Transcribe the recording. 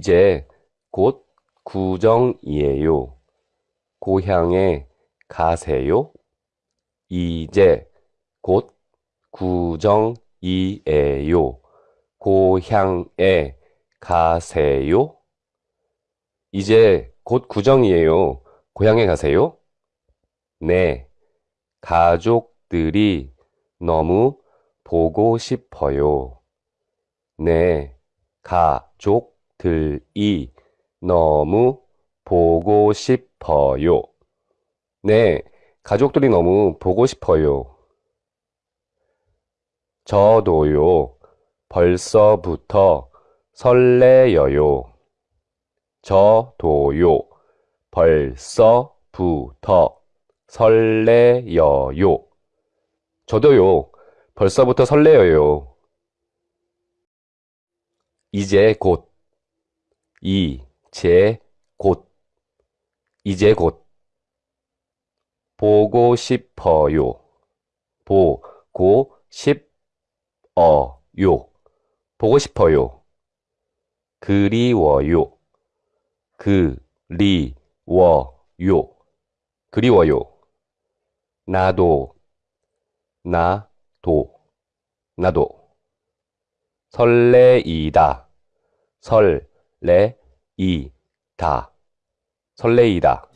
이제 곧 구정이에요. 고향에 가세요? 이제 곧 구정이에요. 고향에 가세요? 이제 곧 구정이에요. 고향에 가세요? 네, 가족들이 너무 보고 싶어요. 네, 가족 들이 너무 보고 싶어요. 네, 가족들이 너무 보고 싶어요. 저도요, 벌써부터 설레여요. 저도요, 벌써부터 설레여요. 저도요, 벌써부터 설레어요. 이제 곧, 이 제 곧, 이제 곧. 보고 싶어요. 보 고 싶 어 요. 보고 싶어요. 그리워요. 그 리 워 요. 그리워요. 나도, 나 도, 나도. 설레이다, 설 레 이 다, 설레이다.